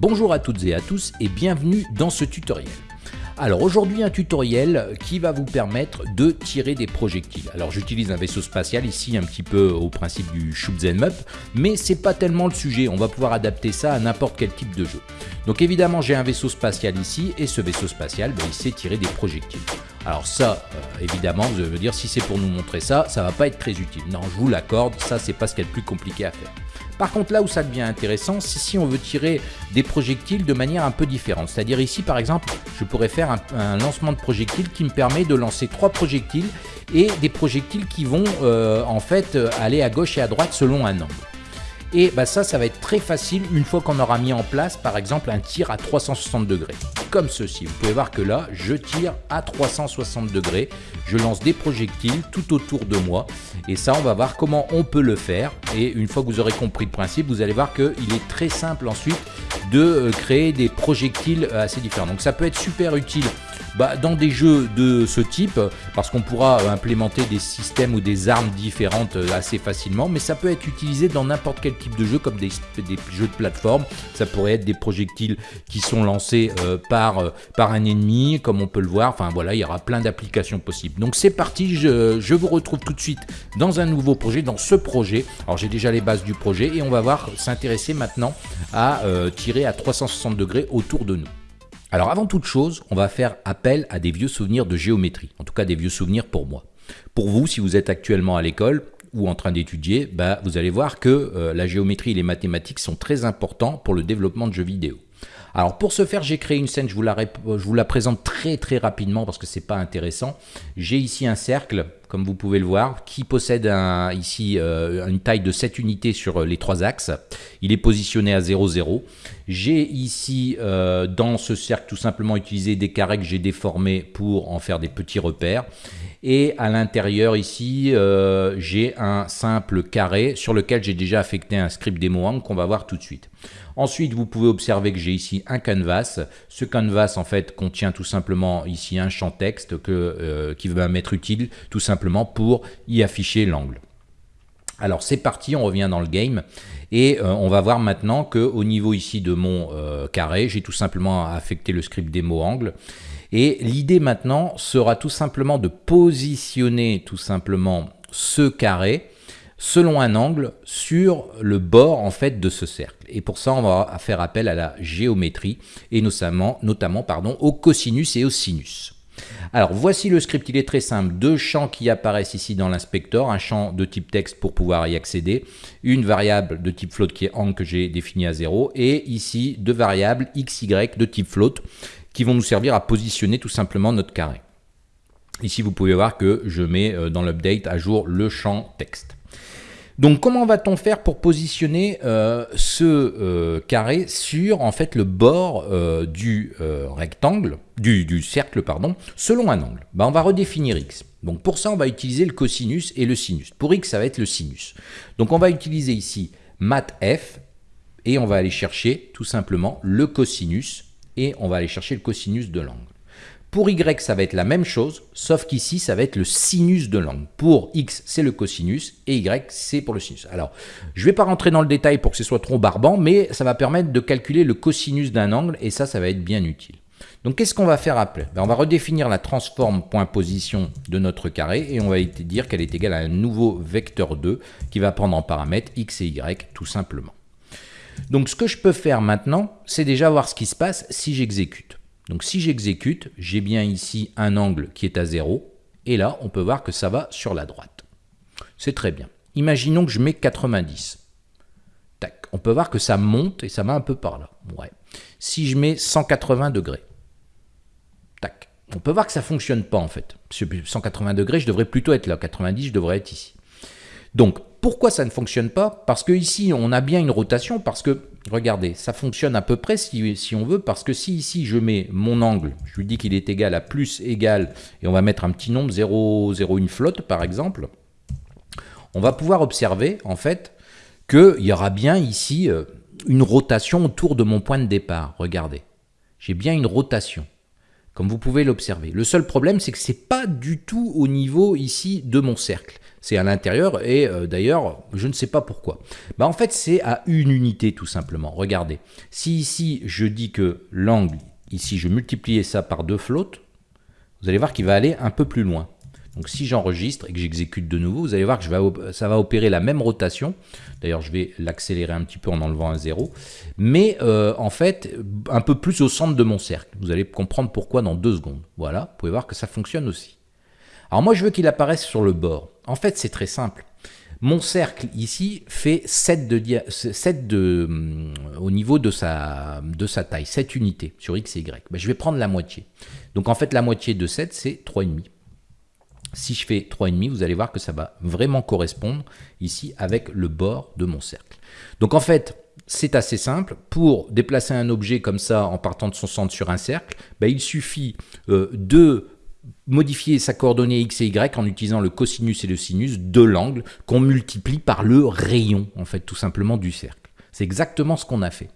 Bonjour à toutes et à tous et bienvenue dans ce tutoriel. Alors aujourd'hui un tutoriel qui va vous permettre de tirer des projectiles. Alors j'utilise un vaisseau spatial ici un petit peu au principe du shoot them up, mais c'est pas tellement le sujet, on va pouvoir adapter ça à n'importe quel type de jeu. Donc évidemment j'ai un vaisseau spatial ici et ce vaisseau spatial ben, il sait tirer des projectiles. Alors ça, euh, évidemment, je veux dire, si c'est pour nous montrer ça, ça va pas être très utile. Non, je vous l'accorde, ça c'est pas ce qu'il y a de plus compliqué à faire. Par contre, là où ça devient intéressant, c'est si on veut tirer des projectiles de manière un peu différente. C'est-à-dire ici, par exemple, je pourrais faire un, lancement de projectiles qui me permet de lancer trois projectiles et des projectiles qui vont euh, en fait aller à gauche et à droite selon un angle. Et bah ça, ça va être très facile une fois qu'on aura mis en place, par exemple, un tir à 360 degrés, comme ceci. Vous pouvez voir que là, je tire à 360 degrés, je lance des projectiles tout autour de moi, et ça, on va voir comment on peut le faire. Et une fois que vous aurez compris le principe, vous allez voir qu'il est très simple ensuite de euh, créer des projectiles assez différents. Donc ça peut être super utile bah, dans des jeux de ce type, parce qu'on pourra euh, implémenter des systèmes ou des armes différentes euh, assez facilement, mais ça peut être utilisé dans n'importe quel type de jeu, comme des, jeux de plateforme. Ça pourrait être des projectiles qui sont lancés euh, par, par un ennemi, comme on peut le voir. Enfin voilà, il y aura plein d'applications possibles. Donc c'est parti, je, je vous retrouve tout de suite dans un nouveau projet, dans ce projet. Alors j'ai déjà les bases du projet et on va voir s'intéresser maintenant à tirer à 360 degrés autour de nous. Alors avant toute chose, on va faire appel à des vieux souvenirs de géométrie, en tout cas des vieux souvenirs pour moi. Pour vous, si vous êtes actuellement à l'école ou en train d'étudier, bah, vous allez voir que euh, la géométrie et les mathématiques sont très importants pour le développement de jeux vidéo. Alors pour ce faire, j'ai créé une scène, je vous, la, je vous la présente très très rapidement parce que c'est pas intéressant. J'ai ici un cercle, comme vous pouvez le voir, qui possède un, ici euh, une taille de 7 unités sur les trois axes. Il est positionné à 0, 0. J'ai ici euh, dans ce cercle tout simplement utilisé des carrés que j'ai déformés pour en faire des petits repères. Et à l'intérieur ici, euh, j'ai un simple carré sur lequel j'ai déjà affecté un script démo qu'on va voir tout de suite. Ensuite, vous pouvez observer que j'ai ici un canvas. Ce canvas, en fait, contient tout simplement ici un champ texte que, euh, qui va m'être utile tout simplement pour y afficher l'angle. Alors c'est parti, on revient dans le game et euh, on va voir maintenant que au niveau ici de mon carré, j'ai tout simplement affecté le script démo angle et l'idée maintenant sera tout simplement de positionner tout simplement ce carré selon un angle sur le bord en fait de ce cercle. Et pour ça, on va faire appel à la géométrie et notamment, notamment pardon, au cosinus et au sinus. Alors voici le script, il est très simple. Deux champs qui apparaissent ici dans l'inspecteur, un champ de type texte pour pouvoir y accéder, une variable de type float qui est angle que j'ai définie à 0, et ici deux variables x, y de type float qui vont nous servir à positionner tout simplement notre carré. Ici, vous pouvez voir que je mets euh, dans l'update à jour le champ texte. Donc comment va-t-on faire pour positionner euh, ce euh, carré sur en fait le bord du rectangle, du, cercle pardon, selon un angle? Ben, On va redéfinir x. Donc pour ça on va utiliser le cosinus et le sinus. Pour x ça va être le sinus. Donc on va utiliser ici mathf et on va aller chercher tout simplement le cosinus et on va aller chercher le cosinus de l'angle. Pour y, ça va être la même chose, sauf qu'ici, ça va être le sinus de l'angle. Pour x, c'est le cosinus, et y, c'est pour le sinus. Alors, je ne vais pas rentrer dans le détail pour que ce soit trop barbant, mais ça va permettre de calculer le cosinus d'un angle, et ça, ça va être bien utile. Donc, qu'est-ce qu'on va faire après? Ben, On va redéfinir la transforme position de notre carré, et on va dire qu'elle est égale à un nouveau vecteur 2, qui va prendre en paramètres x et y, tout simplement. Donc ce que je peux faire maintenant, c'est déjà voir ce qui se passe si j'exécute. Donc si j'exécute, j'ai bien ici un angle qui est à 0, et là, on peut voir que ça va sur la droite. C'est très bien. Imaginons que je mets 90. Tac. On peut voir que ça monte et ça va un peu par là. Ouais. Si je mets 180 degrés. Tac. On peut voir que ça ne fonctionne pas en fait. 180 degrés, je devrais plutôt être là. 90, je devrais être ici. Donc, pourquoi ça ne fonctionne pas? Parce que ici, on a bien une rotation, parce que, regardez, ça fonctionne à peu près si, on veut, parce que si ici je mets mon angle, je lui dis qu'il est égal à plus égal, et on va mettre un petit nombre, 0, 0, une flotte par exemple, on va pouvoir observer en fait qu'il y aura bien ici euh, une rotation autour de mon point de départ. Regardez, j'ai bien une rotation comme vous pouvez l'observer. Le seul problème, c'est que ce n'est pas du tout au niveau ici de mon cercle. C'est à l'intérieur et euh, d'ailleurs, je ne sais pas pourquoi. Bah, en fait, c'est à une unité tout simplement. Regardez, si ici je dis que l'angle, ici je multipliais ça par deux flottes, vous allez voir qu'il va aller un peu plus loin. Donc si j'enregistre et que j'exécute de nouveau, vous allez voir que ça va opérer la même rotation. D'ailleurs, je vais l'accélérer un petit peu en enlevant un zéro. Mais euh, en fait, un peu plus au centre de mon cercle. Vous allez comprendre pourquoi dans deux secondes. Voilà, vous pouvez voir que ça fonctionne aussi. Alors moi, je veux qu'il apparaisse sur le bord. En fait, c'est très simple. Mon cercle ici fait 7, de, 7 de, hum, au niveau de sa, de sa taille, 7 unités sur x et y. Ben, je vais prendre la moitié. Donc en fait, la moitié de 7, c'est 3,5. Si je fais 3,5, vous allez voir que ça va vraiment correspondre ici avec le bord de mon cercle. Donc en fait, c'est assez simple. Pour déplacer un objet comme ça en partant de son centre sur un cercle, ben, il suffit euh, de modifier sa coordonnée x et y en utilisant le cosinus et le sinus de l'angle qu'on multiplie par le rayon, en fait, tout simplement du cercle. C'est exactement ce qu'on a fait.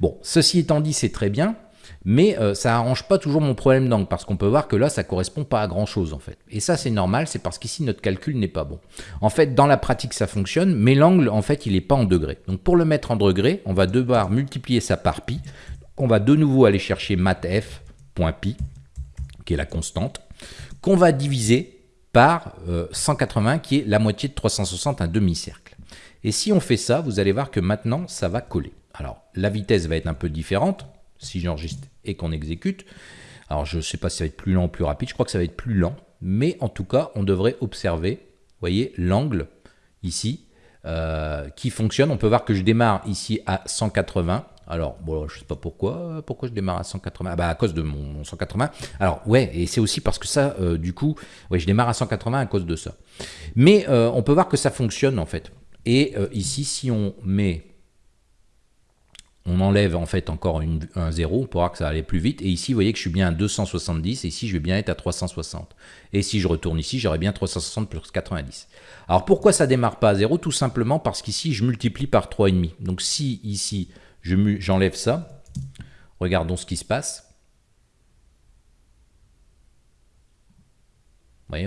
Bon, ceci étant dit, c'est très bien mais euh, ça arrange pas toujours mon problème d'angle, parce qu'on peut voir que là, ça correspond pas à grand chose en fait. Et ça, c'est normal, c'est parce qu'ici, notre calcul n'est pas bon. En fait, dans la pratique, ça fonctionne, mais l'angle, en fait, il n'est pas en degrés. Donc pour le mettre en degrés, on va devoir multiplier ça par pi. On va de nouveau aller chercher mathf.pi, qui est la constante, qu'on va diviser par 180, euh, qui est la moitié de 360, un demi-cercle. Et si on fait ça, vous allez voir que maintenant, ça va coller. Alors, la vitesse va être un peu différente, si j'enregistre et qu'on exécute. Alors je ne sais pas si ça va être plus lent ou plus rapide, je crois que ça va être plus lent, mais en tout cas, on devrait observer, voyez, l'angle ici, euh, qui fonctionne. On peut voir que je démarre ici à 180. Alors, bon, je sais pas pourquoi, pourquoi je démarre à 180 ah bah, À cause de mon 180. Alors, ouais, et c'est aussi parce que ça, euh, du coup, ouais, je démarre à 180 à cause de ça. Mais euh, on peut voir que ça fonctionne, en fait. Et ici, si on met on enlève en fait encore un 0 on pourra que ça allait plus vite. Et ici, vous voyez que je suis bien à 270, et ici, je vais bien être à 360. Et si je retourne ici, j'aurai bien 360 plus 90. Alors pourquoi ça démarre pas à 0 Tout simplement parce qu'ici, je multiplie par 3,5. Donc si ici, j'enlève ça, regardons ce qui se passe.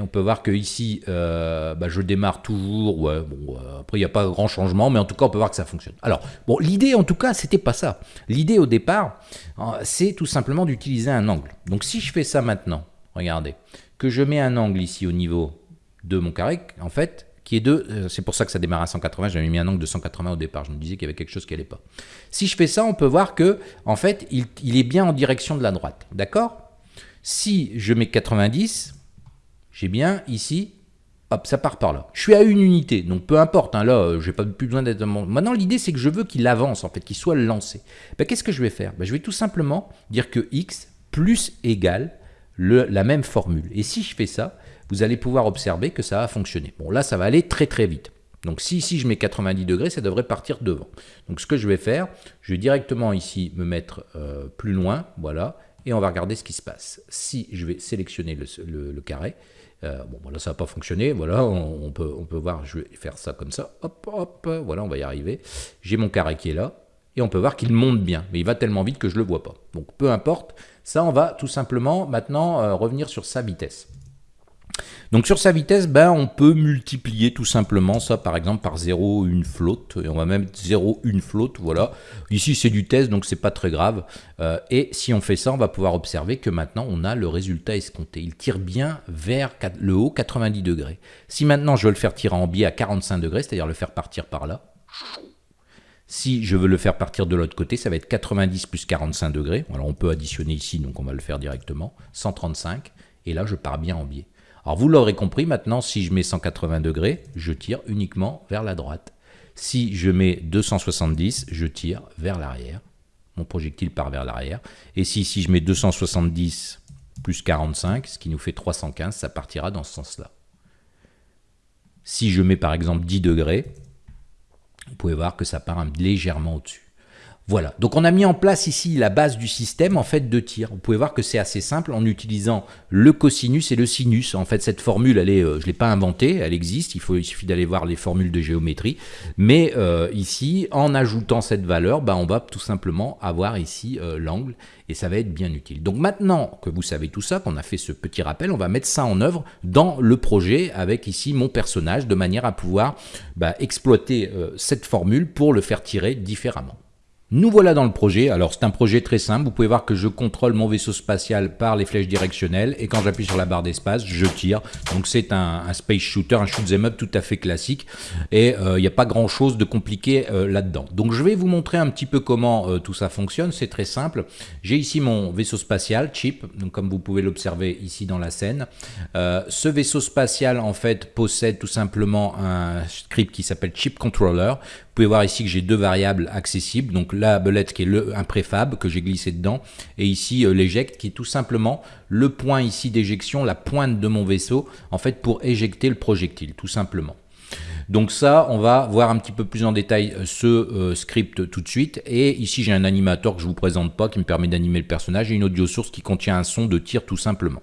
on peut voir que ici, euh, bah, je démarre toujours. Ouais, bon, euh, après, il n'y a pas grand changement, mais en tout cas, on peut voir que ça fonctionne. Alors, bon, l'idée, en tout cas, c'était pas ça. L'idée, au départ, euh, c'est tout simplement d'utiliser un angle. Donc, si je fais ça maintenant, regardez, que je mets un angle ici au niveau de mon carré, en fait, qui est de, c'est pour ça que ça démarre à 180, j'avais mis un angle de 180 au départ, je me disais qu'il y avait quelque chose qui n'allait pas. Si je fais ça, on peut voir que, en fait, il, il est bien en direction de la droite, d'accord? Si je mets 90, j'ai bien ici, hop, ça part par là. Je suis à une unité, donc peu importe, hein, là, euh, j'ai pas plus besoin d'être... Maintenant, l'idée, c'est que je veux qu'il avance, en fait, qu'il soit lancé. Ben, Qu'est-ce que je vais faire? Ben, Je vais tout simplement dire que x plus égale le, la même formule. Et si je fais ça, vous allez pouvoir observer que ça va fonctionner. Bon, là, ça va aller très très vite. Donc si ici je mets 90 degrés, ça devrait partir devant. Donc ce que je vais faire, je vais directement ici me mettre euh, plus loin, voilà, et on va regarder ce qui se passe. Si je vais sélectionner le carré, euh, bon, voilà, ça n'a pas fonctionné. Voilà, on, peut, on peut voir, je vais faire ça comme ça. Hop, hop, voilà, on va y arriver. J'ai mon carré qui est là. Et on peut voir qu'il monte bien, mais il va tellement vite que je ne le vois pas. Donc peu importe, ça on va tout simplement maintenant euh, revenir sur sa vitesse. Donc sur sa vitesse, ben, on peut multiplier tout simplement ça par exemple par 0, une flotte, et on va même 0, une flotte, voilà. Ici c'est du test, donc c'est pas très grave. Euh, et si on fait ça, on va pouvoir observer que maintenant on a le résultat escompté. Il tire bien vers le haut 90 degrés. Si maintenant je veux le faire tirer en biais à 45 degrés, c'est-à-dire le faire partir par là, si je veux le faire partir de l'autre côté, ça va être 90 plus 45 degrés. Alors on peut additionner ici, donc on va le faire directement, 135, et là je pars bien en biais. Alors vous l'aurez compris, maintenant si je mets 180 degrés, je tire uniquement vers la droite. Si je mets 270, je tire vers l'arrière. Mon projectile part vers l'arrière. Et si je mets 270 plus 45, ce qui nous fait 315, ça partira dans ce sens-là. Si je mets par exemple 10 degrés, vous pouvez voir que ça part légèrement au-dessus. Voilà, donc on a mis en place ici la base du système en fait de tir. Vous pouvez voir que c'est assez simple en utilisant le cosinus et le sinus. En fait, cette formule, euh, je ne l'ai pas inventée, elle existe, il, faut, il suffit d'aller voir les formules de géométrie. Mais euh, ici, en ajoutant cette valeur, bah, on va tout simplement avoir ici euh, l'angle et ça va être bien utile. Donc maintenant que vous savez tout ça, qu'on a fait ce petit rappel, on va mettre ça en œuvre dans le projet avec ici mon personnage de manière à pouvoir bah, exploiter cette formule pour le faire tirer différemment. Nous voilà dans le projet. Alors c'est un projet très simple. Vous pouvez voir que je contrôle mon vaisseau spatial par les flèches directionnelles et quand j'appuie sur la barre d'espace, je tire. Donc c'est un, space shooter, un shoot 'em up tout à fait classique et il euh, n'y a pas grand chose de compliqué euh, là-dedans. Donc je vais vous montrer un petit peu comment euh, tout ça fonctionne. C'est très simple. J'ai ici mon vaisseau spatial chip, donc comme vous pouvez l'observer ici dans la scène. ce vaisseau spatial en fait possède tout simplement un script qui s'appelle chip controller. Vous pouvez voir ici que j'ai deux variables accessibles, donc la belette qui est le, un préfab que j'ai glissé dedans, et ici euh, l'éjecte qui est tout simplement le point ici d'éjection, la pointe de mon vaisseau, en fait pour éjecter le projectile, tout simplement. Donc ça, on va voir un petit peu plus en détail euh, ce euh, script tout de suite. Et ici, j'ai un animateur que je vous présente pas qui me permet d'animer le personnage et une audio source qui contient un son de tir tout simplement.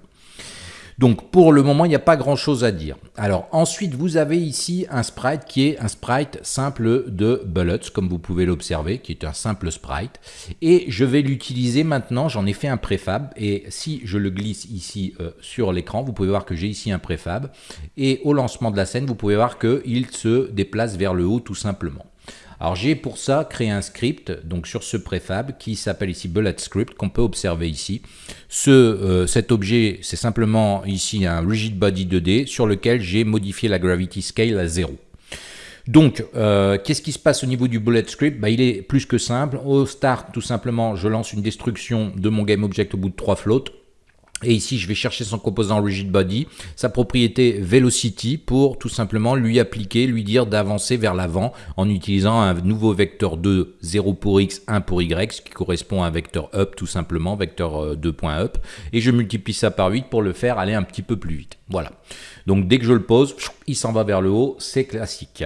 Donc pour le moment, il n'y a pas grand chose à dire. Alors ensuite, vous avez ici un sprite qui est un sprite simple de Bullets, comme vous pouvez l'observer, qui est un simple sprite. Et je vais l'utiliser maintenant, j'en ai fait un préfab, et si je le glisse ici euh, sur l'écran, vous pouvez voir que j'ai ici un préfab. Et au lancement de la scène, vous pouvez voir qu'il se déplace vers le haut tout simplement. Alors j'ai pour ça créé un script donc sur ce préfab qui s'appelle ici bullet script qu'on peut observer ici. Euh, cet objet c'est simplement ici un rigid body 2D sur lequel j'ai modifié la gravity scale à 0. Donc, euh, qu'est-ce qui se passe au niveau du bullet script? Bah, Il est plus que simple. Au start, tout simplement, je lance une destruction de mon GameObject au bout de trois flottes. Et ici, je vais chercher son composant rigid body, sa propriété velocity pour tout simplement lui appliquer, lui dire d'avancer vers l'avant en utilisant un nouveau vecteur 2, 0 pour x, 1 pour y, ce qui correspond à un vecteur up tout simplement, vecteur 2.up. Euh, Et je multiplie ça par 8 pour le faire aller un petit peu plus vite. Voilà. Donc dès que je le pose, il s'en va vers le haut, c'est classique.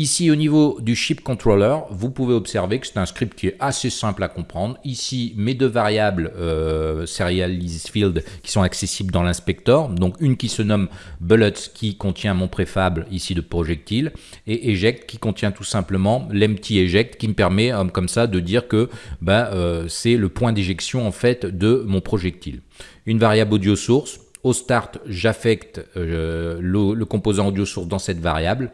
Ici au niveau du chip controller, vous pouvez observer que c'est un script qui est assez simple à comprendre. Ici mes deux variables euh, field qui sont accessibles dans l'inspecteur, donc une qui se nomme bullets qui contient mon préfab ici de projectile et eject qui contient tout simplement l'empty eject qui me permet euh, comme ça de dire que ben, euh, c'est le point d'éjection en fait de mon projectile. Une variable audio source au start, j'affecte euh, le, composant audio source dans cette variable.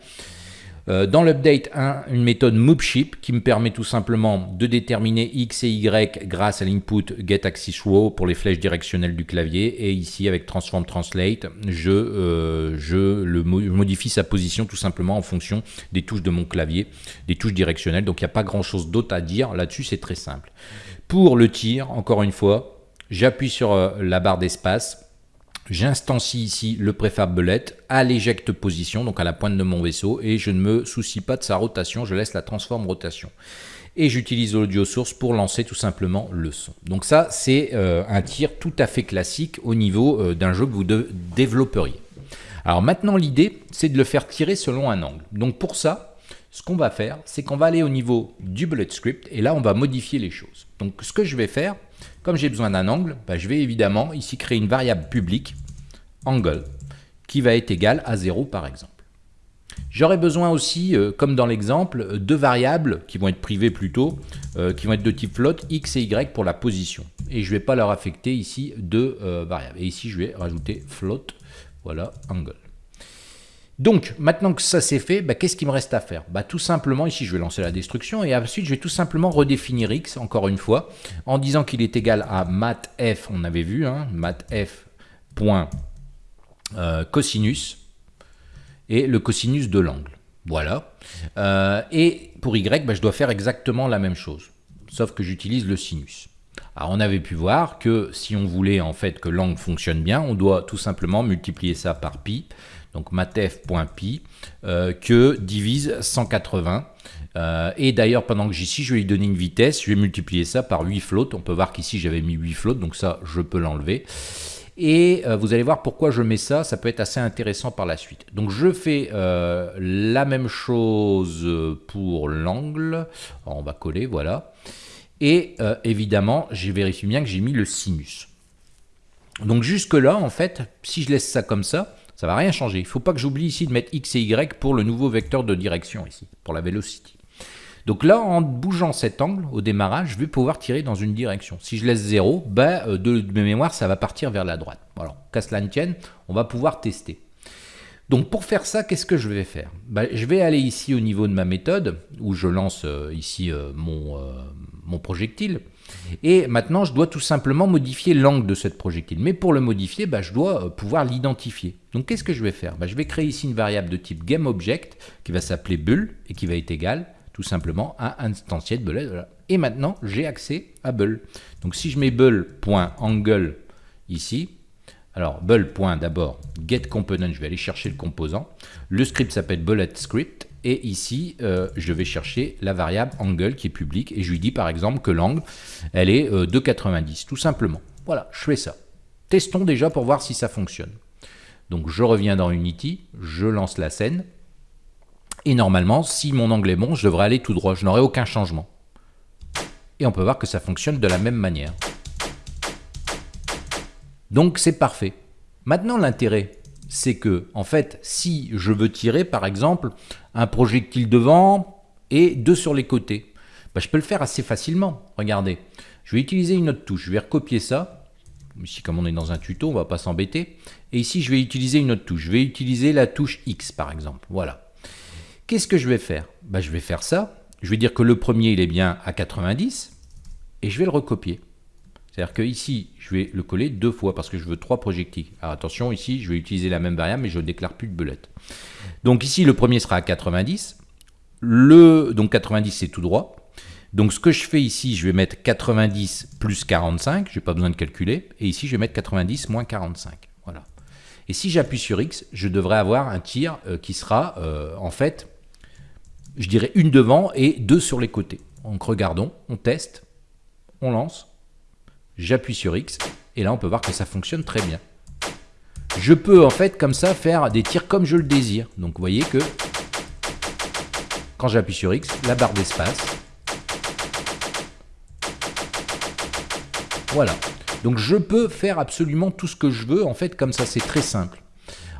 Euh, dans l'update 1, une méthode moveShip qui me permet tout simplement de déterminer x et y grâce à l'input getAxisRow pour les flèches directionnelles du clavier. Et ici, avec transform translate, je, euh, modifie sa position tout simplement en fonction des touches de mon clavier, des touches directionnelles. Donc il n'y a pas grand chose d'autre à dire là-dessus, c'est très simple. Pour le tir, encore une fois, j'appuie sur la barre d'espace J'instancie ici le préfab belette à l'éjecte position, donc à la pointe de mon vaisseau, et je ne me soucie pas de sa rotation, je laisse la transforme rotation. Et j'utilise l'audio source pour lancer tout simplement le son. Donc ça, c'est euh, un tir tout à fait classique au niveau euh, d'un jeu que vous développeriez. Alors maintenant, l'idée, c'est de le faire tirer selon un angle. Donc pour ça, ce qu'on va faire, c'est qu'on va aller au niveau du bullet script, et là, on va modifier les choses. Donc ce que je vais faire, comme j'ai besoin d'un angle, bah, je vais évidemment ici créer une variable publique, angle, qui va être égal à 0 par exemple. J'aurai besoin aussi, euh, comme dans l'exemple, deux variables qui vont être privées plutôt, euh, qui vont être de type float, x et y pour la position. Et je ne vais pas leur affecter ici deux euh, variables. Et ici, je vais rajouter float, voilà, angle. Donc, maintenant que ça c'est fait, bah, qu'est-ce qu'il me reste à faire? Bah, Tout simplement, ici je vais lancer la destruction et ensuite je vais tout simplement redéfinir x, encore une fois, en disant qu'il est égal à matf, on avait vu, hein, matf cosinus et le cosinus de l'angle. Voilà. Euh, et pour y, bah, je dois faire exactement la même chose, sauf que j'utilise le sinus. Alors on avait pu voir que si on voulait en fait que l'angle fonctionne bien, on doit tout simplement multiplier ça par pi, donc matf.pi, euh, que divise 180. Euh, et d'ailleurs, pendant que j'ici, je vais lui donner une vitesse, je vais multiplier ça par 8 flottes. On peut voir qu'ici, j'avais mis 8 flottes, donc ça, je peux l'enlever. Et euh, vous allez voir pourquoi je mets ça, ça peut être assez intéressant par la suite. Donc je fais la même chose pour l'angle. On va coller, voilà. Et euh, évidemment, j'ai vérifié bien que j'ai mis le sinus. Donc jusque là, en fait, si je laisse ça comme ça, ça va rien changer. Il ne faut pas que j'oublie ici de mettre X et Y pour le nouveau vecteur de direction ici, pour la velocity. Donc là, en bougeant cet angle au démarrage, je vais pouvoir tirer dans une direction. Si je laisse 0, ben, euh, de, de mémoire, ça va partir vers la droite. Alors, qu'à cela ne tienne, on va pouvoir tester. Donc pour faire ça, qu'est-ce que je vais faire? Ben, Je vais aller ici au niveau de ma méthode, où je lance euh, ici euh, mon, mon projectile. Et maintenant, je dois tout simplement modifier l'angle de cette projectile. Mais pour le modifier, bah, je dois euh, pouvoir l'identifier. Donc qu'est-ce que je vais faire? Bah, Je vais créer ici une variable de type GameObject qui va s'appeler bull et qui va être égale tout simplement à instantier de bullet. Et maintenant, j'ai accès à bull. Donc si je mets bull.angle ici, alors bull. d'abord getComponent, je vais aller chercher le composant. Le script s'appelle bullet script et ici, euh, je vais chercher la variable angle qui est publique. Et je lui dis par exemple que l'angle, elle est euh, de 90, tout simplement. Voilà, je fais ça. Testons déjà pour voir si ça fonctionne. Donc je reviens dans Unity, je lance la scène. Et normalement, si mon angle est bon, je devrais aller tout droit. Je n'aurai aucun changement. Et on peut voir que ça fonctionne de la même manière. Donc c'est parfait. Maintenant l'intérêt, c'est que, en fait, si je veux tirer, par exemple, un projectile devant et deux sur les côtés, bah, je peux le faire assez facilement. Regardez, je vais utiliser une autre touche. Je vais recopier ça. Ici, comme on est dans un tuto, on ne va pas s'embêter. Et ici, je vais utiliser une autre touche. Je vais utiliser la touche X, par exemple. Voilà. Qu'est-ce que je vais faire? Bah, Je vais faire ça. Je vais dire que le premier, il est bien à 90. Et je vais le recopier. C'est-à-dire que ici, je vais le coller deux fois parce que je veux trois projectiles. Alors attention, ici, je vais utiliser la même variable, mais je ne déclare plus de belette. Donc ici, le premier sera à 90. Le, donc 90, c'est tout droit. Donc ce que je fais ici, je vais mettre 90 plus 45, je n'ai pas besoin de calculer. Et ici, je vais mettre 90 moins 45. Voilà. Et si j'appuie sur X, je devrais avoir un tir euh, qui sera, euh, en fait, je dirais une devant et deux sur les côtés. Donc regardons, on teste, on lance j'appuie sur X, et là on peut voir que ça fonctionne très bien. Je peux en fait comme ça faire des tirs comme je le désire. Donc vous voyez que quand j'appuie sur X, la barre d'espace, voilà. Donc je peux faire absolument tout ce que je veux, en fait comme ça c'est très simple.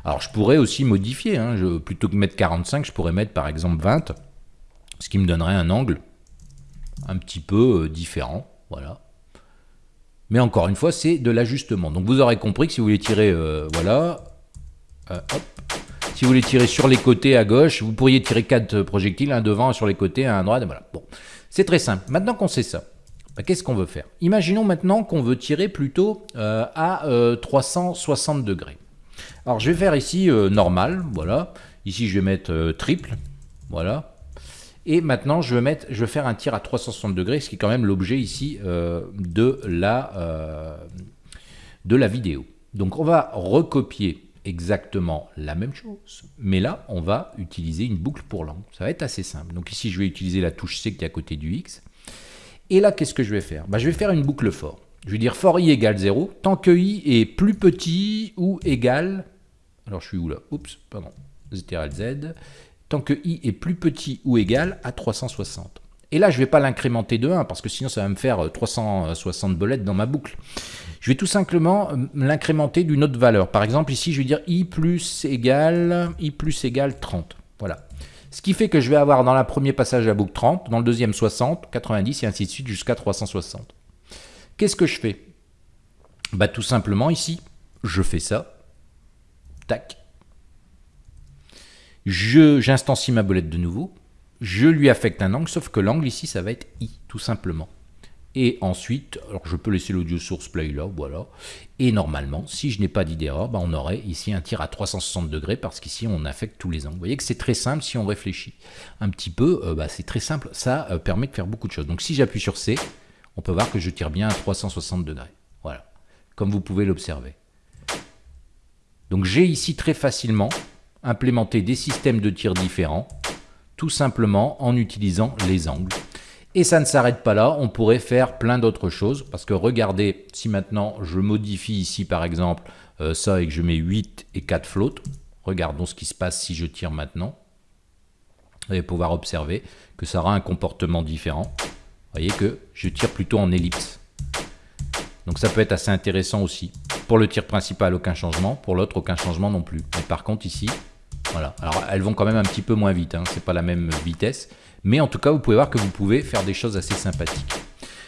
Alors je pourrais aussi modifier, hein. plutôt que mettre 45, je pourrais mettre par exemple 20, ce qui me donnerait un angle un petit peu euh, différent, voilà. Mais encore une fois, c'est de l'ajustement. Donc vous aurez compris que si vous voulez tirer, euh, voilà, euh, si vous voulez tirer sur les côtés à gauche, vous pourriez tirer quatre projectiles, un devant, un sur les côtés, un à droite, voilà. Bon, c'est très simple. Maintenant qu'on sait ça, bah, qu'est-ce qu'on veut faire? Imaginons maintenant qu'on veut tirer plutôt euh, à 360 degrés. Alors je vais faire ici normal, voilà. Ici je vais mettre triple, voilà. Et maintenant, je vais, mettre, je vais faire un tir à 360 degrés, ce qui est quand même l'objet ici euh, de, la, euh, de la vidéo. Donc on va recopier exactement la même chose, mais là, on va utiliser une boucle pour l'angle. Ça va être assez simple. Donc ici, je vais utiliser la touche C qui est à côté du X. Et là, qu'est-ce que je vais faire? Bah, Je vais faire une boucle for. Je vais dire for i égale 0, tant que i est plus petit ou égal... Alors, je suis où là? Oups, pardon. Z Z tant que i est plus petit ou égal à 360. Et là, je ne vais pas l'incrémenter de 1, parce que sinon ça va me faire 360 euh, bolettes dans ma boucle. Je vais tout simplement euh, l'incrémenter d'une autre valeur. Par exemple, ici, je vais dire i plus égale, i plus égale 30. Voilà. Ce qui fait que je vais avoir dans le premier passage la boucle 30, dans le deuxième 60, 90 et ainsi de suite jusqu'à 360. Qu'est-ce que je fais? Bah, Tout simplement ici, je fais ça. Tac j'instancie ma bolette de nouveau, je lui affecte un angle, sauf que l'angle ici, ça va être I, tout simplement. Et ensuite, je peux laisser l'audio source play là, voilà. Et normalement, si je n'ai pas d'idée erreur, bah on aurait ici un tir à 360 degrés parce qu'ici on affecte tous les angles. Vous voyez que c'est très simple si on réfléchit un petit peu, euh, bah, c'est très simple, ça euh, permet de faire beaucoup de choses. Donc si j'appuie sur C, on peut voir que je tire bien à 360 degrés. Voilà, comme vous pouvez l'observer. Donc j'ai ici très facilement implémenter des systèmes de tir différents, tout simplement en utilisant les angles. Et ça ne s'arrête pas là, on pourrait faire plein d'autres choses, parce que regardez, si maintenant je modifie ici par exemple euh, ça et que je mets 8 et 4 flottes, regardons ce qui se passe si je tire maintenant. Vous allez pouvoir observer que ça aura un comportement différent. voyez que je tire plutôt en ellipse. Donc ça peut être assez intéressant aussi. Pour le tir principal, aucun changement. Pour l'autre, aucun changement non plus. Mais par contre, ici, voilà. Alors elles vont quand même un petit peu moins vite. Hein. C'est pas la même vitesse. Mais en tout cas, vous pouvez voir que vous pouvez faire des choses assez sympathiques.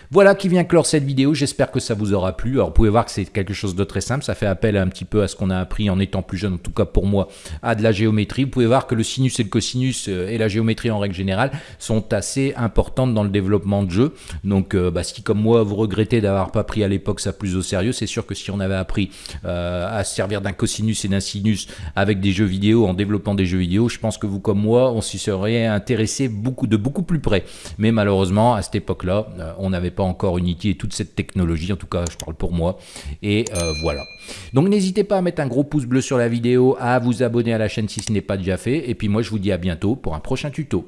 Voilà qui vient clore cette vidéo, j'espère que ça vous aura plu. Alors vous pouvez voir que c'est quelque chose de très simple, ça fait appel un petit peu à ce qu'on a appris en étant plus jeune, en tout cas pour moi, à de la géométrie. Vous pouvez voir que le sinus et le cosinus euh, et la géométrie en règle générale sont assez importantes dans le développement de jeu. Donc euh, bah, si comme moi vous regrettez d'avoir pas pris à l'époque ça plus au sérieux, c'est sûr que si on avait appris euh, à se servir d'un cosinus et d'un sinus avec des jeux vidéo, en développant des jeux vidéo, je pense que vous comme moi, on s'y serait intéressé beaucoup, de beaucoup plus près. Mais malheureusement, à cette époque-là, on n'avait pas encore Unity et toute cette technologie, en tout cas je parle pour moi, et euh, voilà. Donc n'hésitez pas à mettre un gros pouce bleu sur la vidéo, à vous abonner à la chaîne si ce n'est pas déjà fait, et puis moi je vous dis à bientôt pour un prochain tuto.